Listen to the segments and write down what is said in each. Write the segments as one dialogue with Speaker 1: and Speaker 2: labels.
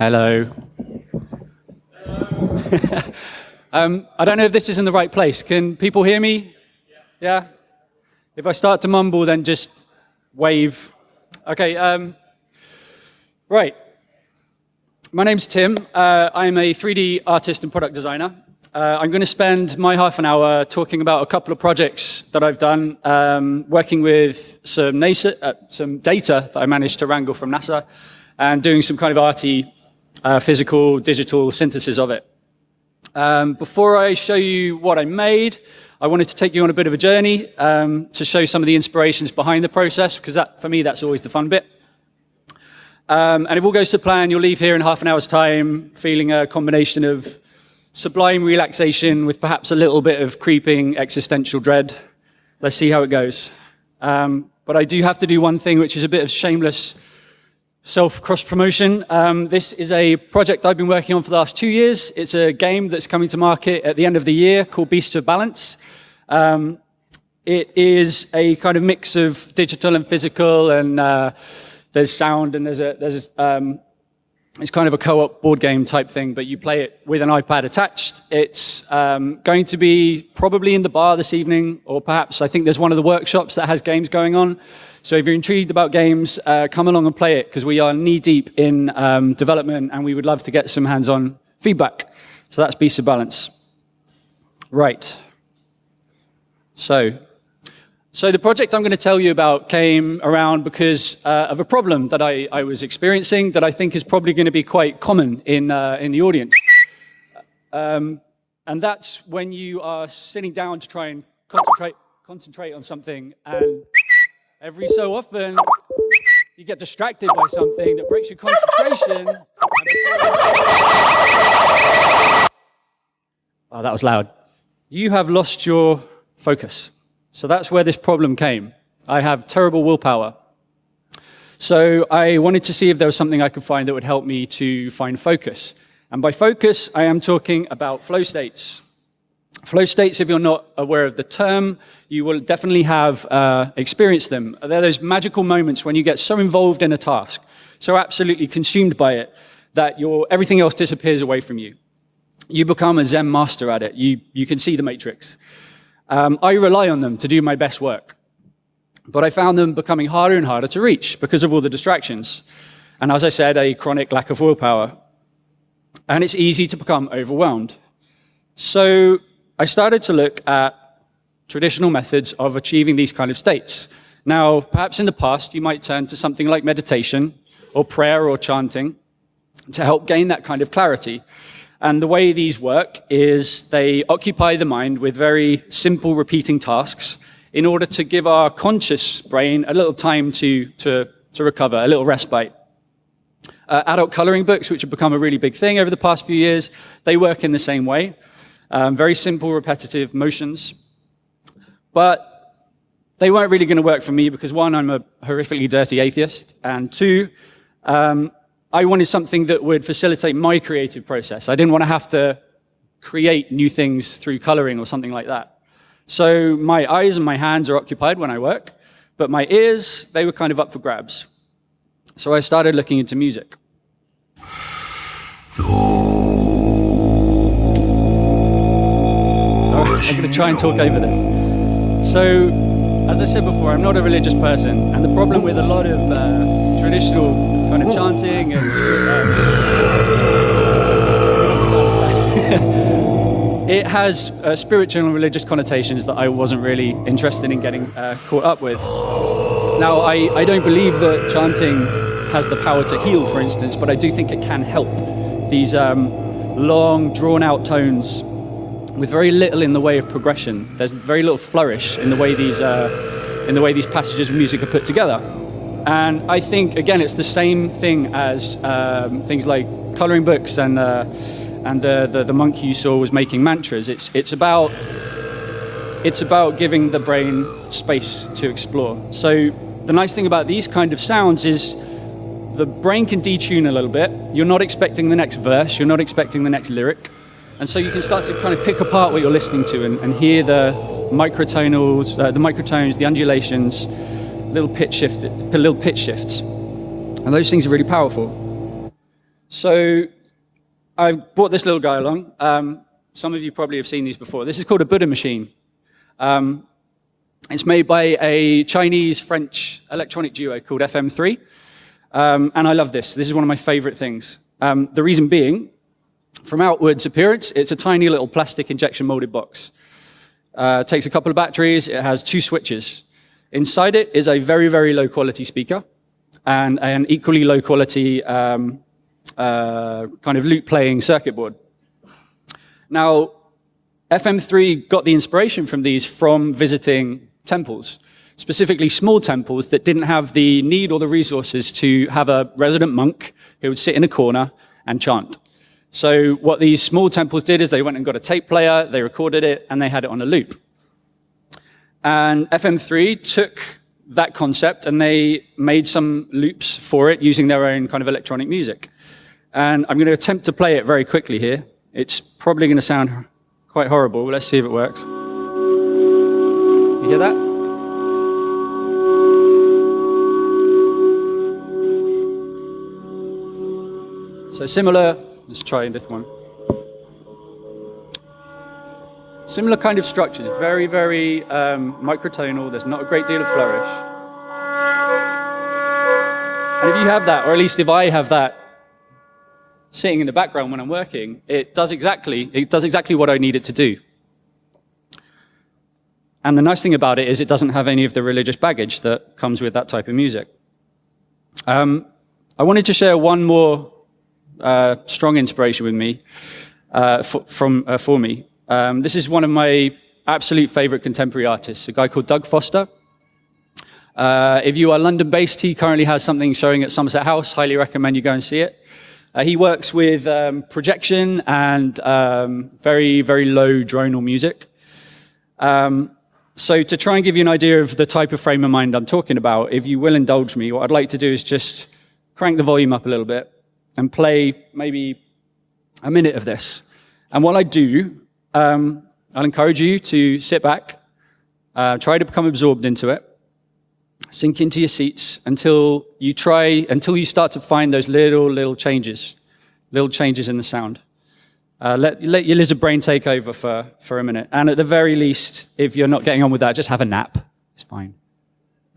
Speaker 1: Hello. um, I don't know if this is in the right place. Can people hear me? Yeah? If I start to mumble, then just wave. Okay, um, right. My name's Tim. Uh, I'm a 3D artist and product designer. Uh, I'm going to spend my half an hour talking about a couple of projects that I've done, um, working with some, NASA, uh, some, data that I managed to wrangle from NASA, and doing some kind of arty, uh, physical, digital synthesis of it. Um, before I show you what I made, I wanted to take you on a bit of a journey um, to show some of the inspirations behind the process, because that, for me, that's always the fun bit. Um, and if all goes to plan, you'll leave here in half an hour's time feeling a combination of sublime relaxation with perhaps a little bit of creeping existential dread. Let's see how it goes. Um, but I do have to do one thing, which is a bit of shameless self-cross-promotion. Um, this is a project I've been working on for the last two years. It's a game that's coming to market at the end of the year called Beasts of Balance. Um, it is a kind of mix of digital and physical, and uh, there's sound, and there's a, there's um, it's kind of a co-op board game type thing, but you play it with an iPad attached. It's um, going to be probably in the bar this evening, or perhaps I think there's one of the workshops that has games going on. So if you're intrigued about games, uh, come along and play it, because we are knee-deep in um, development, and we would love to get some hands-on feedback. So that's Beast of Balance. Right. So so the project I'm going to tell you about came around because uh, of a problem that I, I, was experiencing that I think is probably going to be quite common in, uh, in the audience. Um, and that's when you are sitting down to try and concentrate, concentrate on something and every so often you get distracted by something that breaks your concentration. oh, that was loud. You have lost your focus. So that's where this problem came. I have terrible willpower. So I wanted to see if there was something I could find that would help me to find focus. And by focus, I am talking about flow states. Flow states, if you're not aware of the term, you will definitely have uh, experienced them. They're those magical moments when you get so involved in a task, so absolutely consumed by it, that your, everything else disappears away from you. You become a Zen master at it. You, you can see the matrix. Um, I rely on them to do my best work. But I found them becoming harder and harder to reach because of all the distractions. And as I said, a chronic lack of willpower. And it's easy to become overwhelmed. So I started to look at traditional methods of achieving these kind of states. Now, perhaps in the past, you might turn to something like meditation or prayer or chanting to help gain that kind of clarity. And the way these work is they occupy the mind with very simple repeating tasks in order to give our conscious brain a little time to, to, to recover, a little respite. Uh, adult coloring books, which have become a really big thing over the past few years, they work in the same way. Um, very simple, repetitive motions. But they weren't really going to work for me because one, I'm a horrifically dirty atheist, and two, um, I wanted something that would facilitate my creative process. I didn't want to have to create new things through coloring or something like that. So my eyes and my hands are occupied when I work, but my ears, they were kind of up for grabs. So I started looking into music. I'm going to try and talk over this. So, as I said before, I'm not a religious person, and the problem with a lot of uh, traditional kind of chanting and uh, it has uh, spiritual and religious connotations that I wasn't really interested in getting uh, caught up with. Now, I, I don't believe that chanting has the power to heal, for instance, but I do think it can help. These um, long, drawn-out tones with very little in the way of progression. There's very little flourish in the way these, uh, in the way these passages of music are put together. And I think, again, it's the same thing as um, things like coloring books and, uh, and uh, the, the monkey you saw was making mantras. It's, it's, about, it's about giving the brain space to explore. So the nice thing about these kind of sounds is the brain can detune a little bit. You're not expecting the next verse. You're not expecting the next lyric. And so you can start to kind of pick apart what you're listening to and, and hear the microtonals, uh, the microtones, the undulations, little pitch shift, little pitch shifts. And those things are really powerful. So I've brought this little guy along. Um, some of you probably have seen these before. This is called a Buddha machine. Um, it's made by a Chinese-French electronic duo called FM3. Um, and I love this. This is one of my favorite things. Um, the reason being, from outwards appearance, it's a tiny little plastic injection molded box. Uh, takes a couple of batteries, it has two switches. Inside it is a very, very low quality speaker and an equally low quality um, uh, kind of loop playing circuit board. Now, FM3 got the inspiration from these from visiting temples, specifically small temples that didn't have the need or the resources to have a resident monk who would sit in a corner and chant. So what these small temples did is they went and got a tape player, they recorded it, and they had it on a loop. And FM3 took that concept and they made some loops for it using their own kind of electronic music. And I'm going to attempt to play it very quickly here. It's probably going to sound quite horrible. Let's see if it works. You hear that? So similar, let's try this one. Similar kind of structures, very, very um, microtonal. There's not a great deal of flourish. And if you have that, or at least if I have that sitting in the background when I'm working, it does exactly, it does exactly what I need it to do. And the nice thing about it is it doesn't have any of the religious baggage that comes with that type of music. Um, I wanted to share one more uh, strong inspiration with me, uh, for, from, uh, for me. Um, this is one of my absolute favorite contemporary artists, a guy called Doug Foster. Uh, if you are London-based, he currently has something showing at Somerset House. Highly recommend you go and see it. Uh, he works with um, projection and um, very, very low dronal music. Um, so to try and give you an idea of the type of frame of mind I'm talking about, if you will indulge me, what I'd like to do is just crank the volume up a little bit and play maybe a minute of this. And while I do, um, I'll encourage you to sit back, uh, try to become absorbed into it, sink into your seats until you try, until you start to find those little, little changes, little changes in the sound. Uh, let, let your lizard brain take over for, for a minute. And at the very least, if you're not getting on with that, just have a nap. It's fine.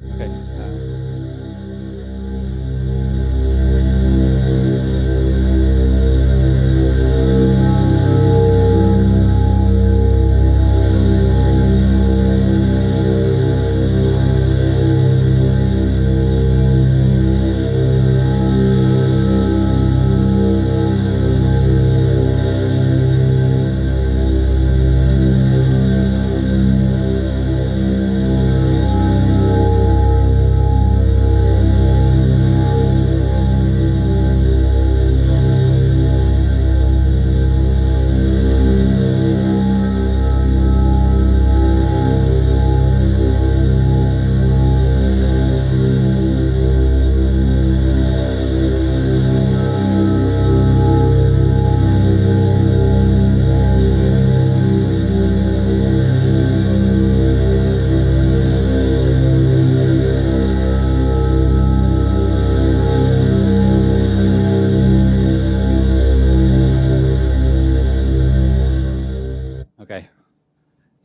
Speaker 1: Okay.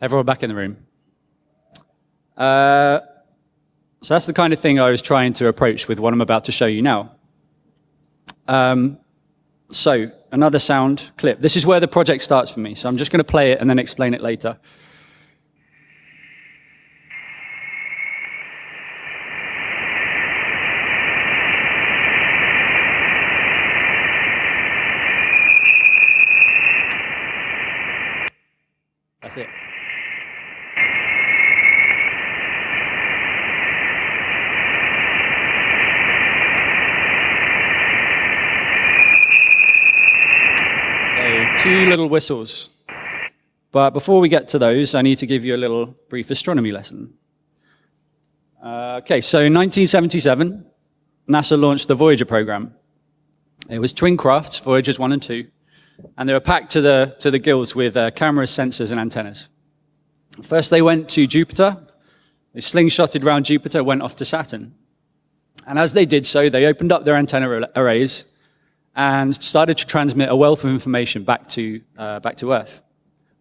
Speaker 1: Everyone back in the room. Uh, so that's the kind of thing I was trying to approach with what I'm about to show you now. Um, so another sound clip. This is where the project starts for me. So I'm just going to play it and then explain it later. That's it. Two little whistles. But before we get to those, I need to give you a little brief astronomy lesson. Uh, okay, so in 1977, NASA launched the Voyager program. It was twin crafts, Voyagers 1 and 2, and they were packed to the, to the gills with uh, cameras, sensors, and antennas. First, they went to Jupiter. They slingshotted around Jupiter, went off to Saturn. And as they did so, they opened up their antenna arrays and started to transmit a wealth of information back to, uh, back to Earth.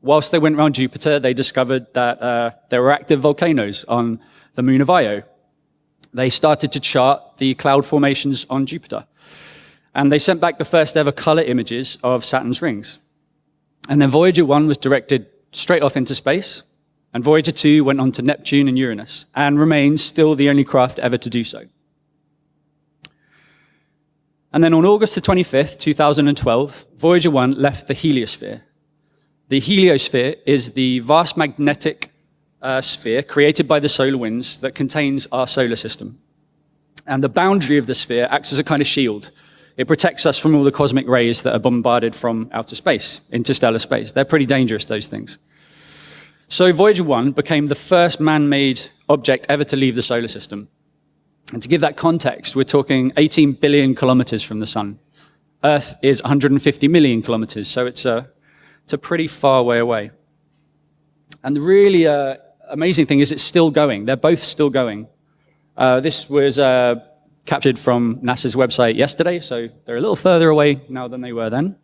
Speaker 1: Whilst they went around Jupiter, they discovered that uh, there were active volcanoes on the moon of Io. They started to chart the cloud formations on Jupiter. And they sent back the first ever color images of Saturn's rings. And then Voyager 1 was directed straight off into space, and Voyager 2 went on to Neptune and Uranus, and remains still the only craft ever to do so. And then on August the 25th, 2012, Voyager 1 left the heliosphere. The heliosphere is the vast magnetic uh, sphere created by the solar winds that contains our solar system. And the boundary of the sphere acts as a kind of shield. It protects us from all the cosmic rays that are bombarded from outer space, interstellar space. They're pretty dangerous, those things. So Voyager 1 became the first man-made object ever to leave the solar system. And to give that context, we're talking 18 billion kilometers from the sun. Earth is 150 million kilometers, so it's a, it's a pretty far way away. And the really uh, amazing thing is it's still going. They're both still going. Uh, this was uh, captured from NASA's website yesterday, so they're a little further away now than they were then.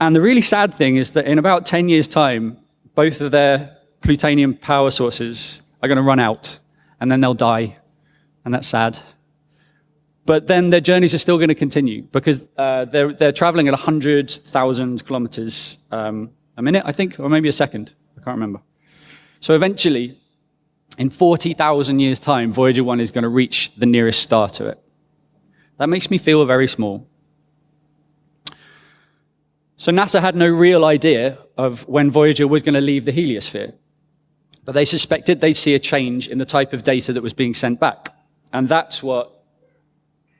Speaker 1: And the really sad thing is that in about 10 years' time, both of their plutonium power sources are going to run out, and then they'll die, and that's sad. But then their journeys are still going to continue because uh, they're, they're traveling at 100,000 kilometers um, a minute, I think, or maybe a second. I can't remember. So eventually, in 40,000 years' time, Voyager 1 is going to reach the nearest star to it. That makes me feel very small. So NASA had no real idea of when Voyager was going to leave the heliosphere. But they suspected they'd see a change in the type of data that was being sent back. And that's what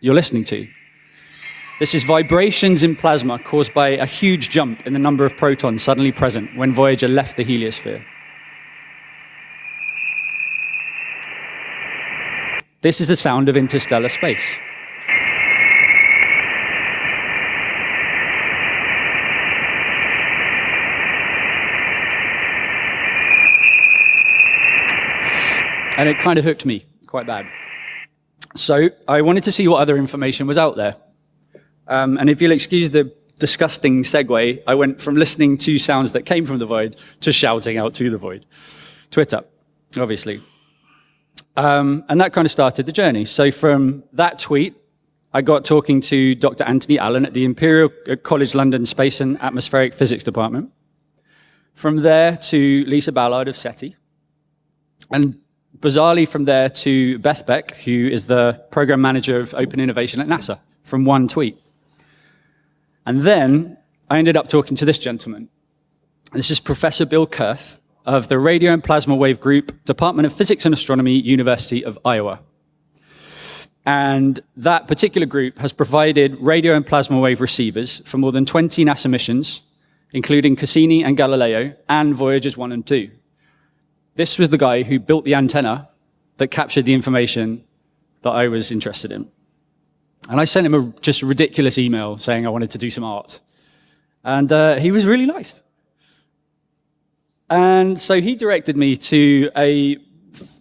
Speaker 1: you're listening to. This is vibrations in plasma caused by a huge jump in the number of protons suddenly present when Voyager left the heliosphere. This is the sound of interstellar space. And it kind of hooked me quite bad. So I wanted to see what other information was out there. Um, and if you'll excuse the disgusting segue, I went from listening to sounds that came from the void to shouting out to the void. Twitter, obviously. Um, and that kind of started the journey. So from that tweet, I got talking to Dr. Anthony Allen at the Imperial College London Space and Atmospheric Physics Department. From there to Lisa Ballard of SETI. And bizarrely from there to Beth Beck, who is the program manager of open innovation at NASA, from one tweet. And then I ended up talking to this gentleman. This is Professor Bill Kurth, of the Radio and Plasma Wave Group, Department of Physics and Astronomy, University of Iowa. And that particular group has provided radio and plasma wave receivers for more than 20 NASA missions, including Cassini and Galileo, and Voyagers 1 and 2. This was the guy who built the antenna that captured the information that I was interested in. And I sent him a just ridiculous email saying I wanted to do some art. And uh, he was really nice. And so he directed me to a,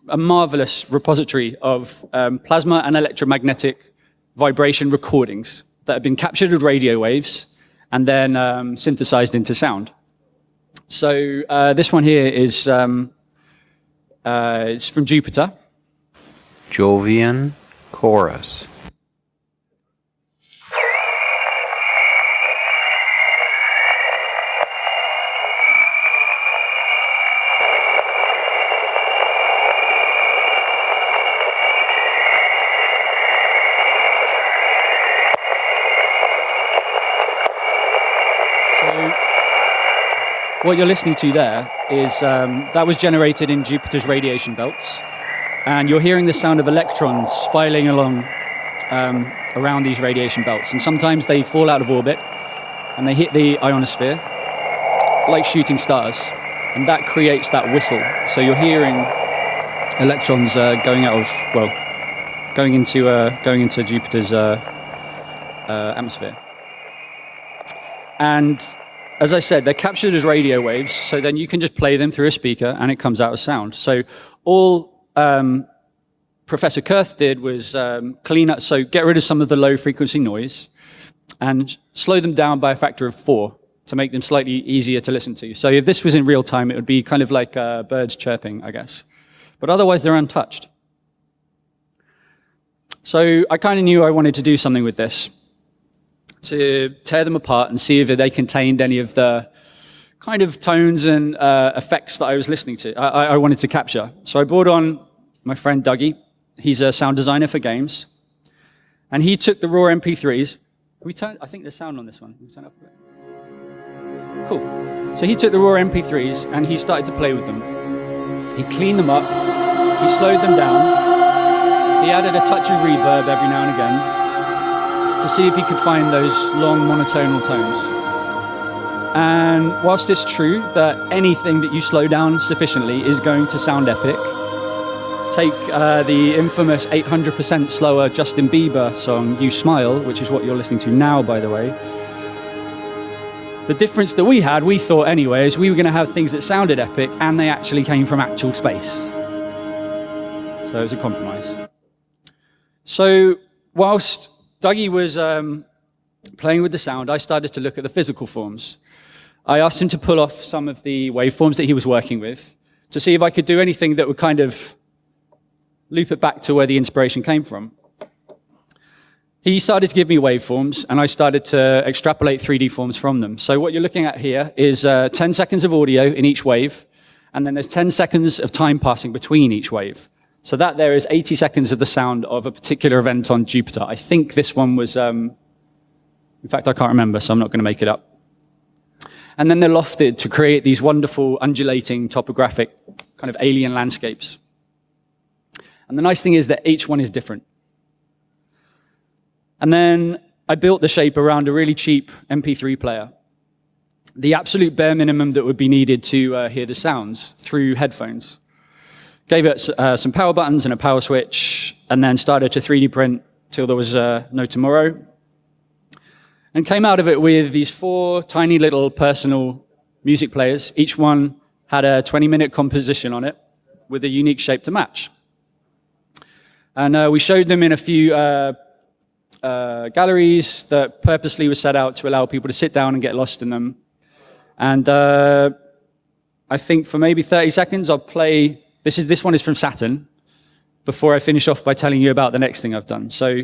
Speaker 1: a marvelous repository of um, plasma and electromagnetic vibration recordings that had been captured with radio waves and then um, synthesized into sound. So uh, this one here is um, uh, it's from Jupiter.
Speaker 2: Jovian Chorus.
Speaker 1: So, What you're listening to there is um, that was generated in Jupiter's radiation belts, and you're hearing the sound of electrons spiraling along um, around these radiation belts. And sometimes they fall out of orbit and they hit the ionosphere like shooting stars, and that creates that whistle. So you're hearing electrons uh, going out of well, going into uh, going into Jupiter's uh, uh atmosphere, and as I said, they're captured as radio waves, so then you can just play them through a speaker and it comes out as sound. So all um, Professor Kurth did was um, clean up, so get rid of some of the low frequency noise, and slow them down by a factor of four to make them slightly easier to listen to. So if this was in real time, it would be kind of like uh, birds chirping, I guess. But otherwise, they're untouched. So I kind of knew I wanted to do something with this to tear them apart and see if they contained any of the kind of tones and uh, effects that I was listening to, I, I, wanted to capture. So I brought on my friend Dougie. He's a sound designer for games. And he took the raw MP3s. we turn, I think there's sound on this one. Can we turn up a bit? Cool. So he took the raw MP3s and he started to play with them. He cleaned them up. He slowed them down. He added a touch of reverb every now and again to see if he could find those long monotonal tones. And whilst it's true that anything that you slow down sufficiently is going to sound epic, take uh, the infamous 800% slower Justin Bieber song, U Smile, which is what you're listening to now, by the way. The difference that we had, we thought anyway, is we were going to have things that sounded epic and they actually came from actual space. So it was a compromise. So whilst Dougie was um, playing with the sound, I started to look at the physical forms. I asked him to pull off some of the waveforms that he was working with to see if I could do anything that would kind of loop it back to where the inspiration came from. He started to give me waveforms, and I started to extrapolate 3D forms from them. So what you're looking at here is uh, 10 seconds of audio in each wave, and then there's 10 seconds of time passing between each wave. So that there is 80 seconds of the sound of a particular event on Jupiter. I think this one was, um, in fact, I can't remember, so I'm not going to make it up and then they're lofted to create these wonderful undulating topographic kind of alien landscapes. And the nice thing is that each one is different. And then I built the shape around a really cheap MP3 player. The absolute bare minimum that would be needed to uh, hear the sounds through headphones. Gave it uh, some power buttons and a power switch, and then started to 3D print till there was uh, no tomorrow and came out of it with these four tiny little personal music players. Each one had a 20 minute composition on it with a unique shape to match. And uh, we showed them in a few uh, uh, galleries that purposely were set out to allow people to sit down and get lost in them. And uh, I think for maybe 30 seconds, I'll play, this, is, this one is from Saturn, before I finish off by telling you about the next thing I've done. So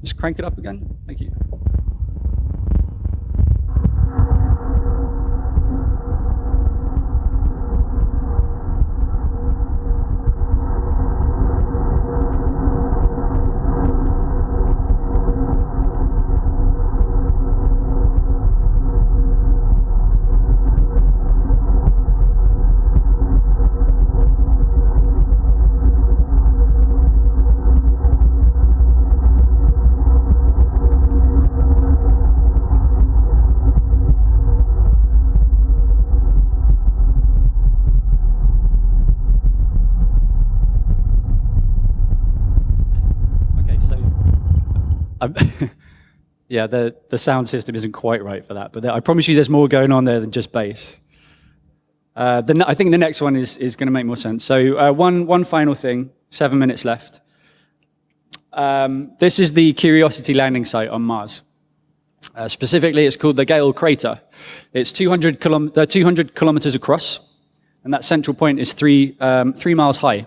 Speaker 1: just crank it up again. Thank you. Yeah, the, the sound system isn't quite right for that, but I promise you there's more going on there than just bass. Uh, the, I think the next one is, is going to make more sense. So uh, one, one final thing, seven minutes left. Um, this is the Curiosity landing site on Mars. Uh, specifically, it's called the Gale Crater. It's 200, kilom uh, 200 kilometers across, and that central point is three, um, three miles high.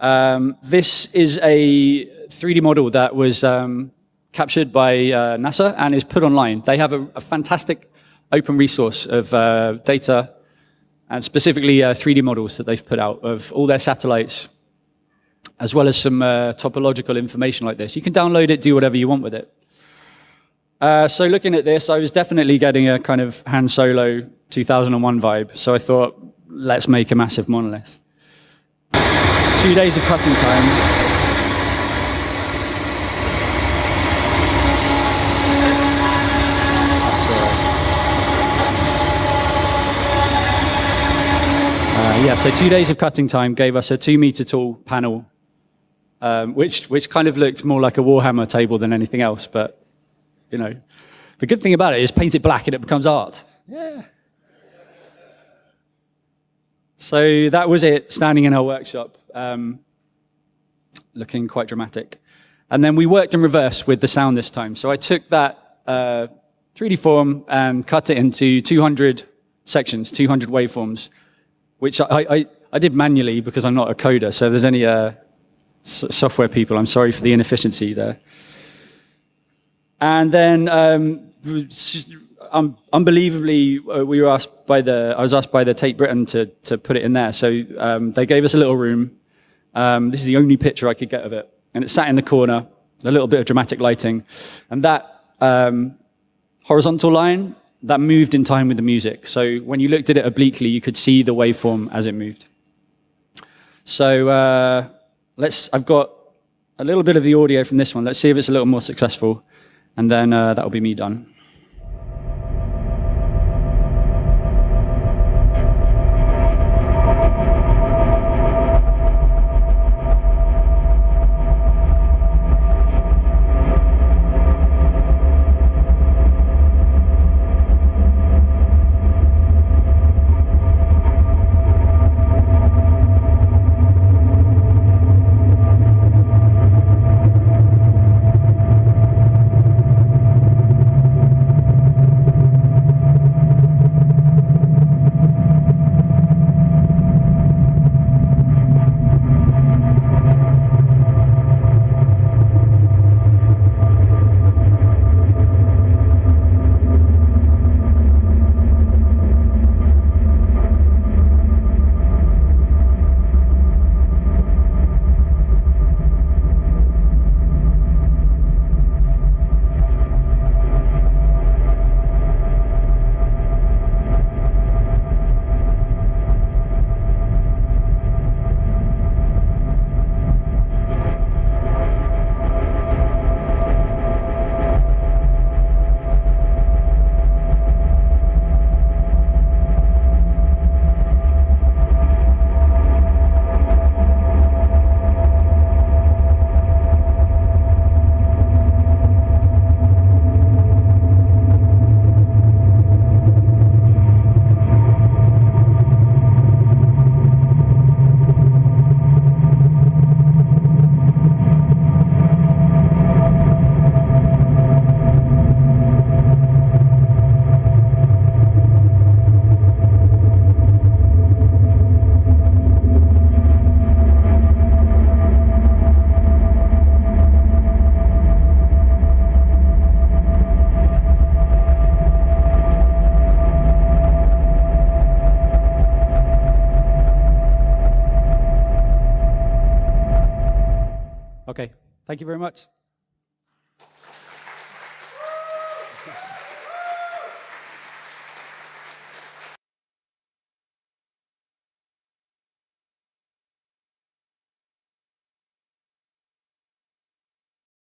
Speaker 1: Um, this is a 3D model that was um, captured by uh, NASA and is put online. They have a, a fantastic open resource of uh, data and specifically uh, 3D models that they've put out of all their satellites, as well as some uh, topological information like this. You can download it, do whatever you want with it. Uh, so looking at this, I was definitely getting a kind of Han Solo 2001 vibe. So I thought, let's make a massive monolith. Two days of cutting time, yeah, so two days of cutting time gave us a two meter tall panel, um, which, which kind of looked more like a Warhammer table than anything else. But, you know, the good thing about it is paint it black and it becomes art. Yeah. So that was it, standing in our workshop, um, looking quite dramatic. And then we worked in reverse with the sound this time. So I took that uh, 3D form and cut it into 200 sections, 200 waveforms, which I, I, I did manually because I'm not a coder. So if there's any uh, software people, I'm sorry for the inefficiency there. And then um, um, unbelievably, uh, we were asked by the, I was asked by the Tate Britain to, to put it in there. So um, they gave us a little room. Um, this is the only picture I could get of it. And it sat in the corner, a little bit of dramatic lighting. And that um, horizontal line, that moved in time with the music. So when you looked at it obliquely, you could see the waveform as it moved. So uh, let's, I've got a little bit of the audio from this one. Let's see if it's a little more successful. And then uh, that'll be me done. Thank you very much.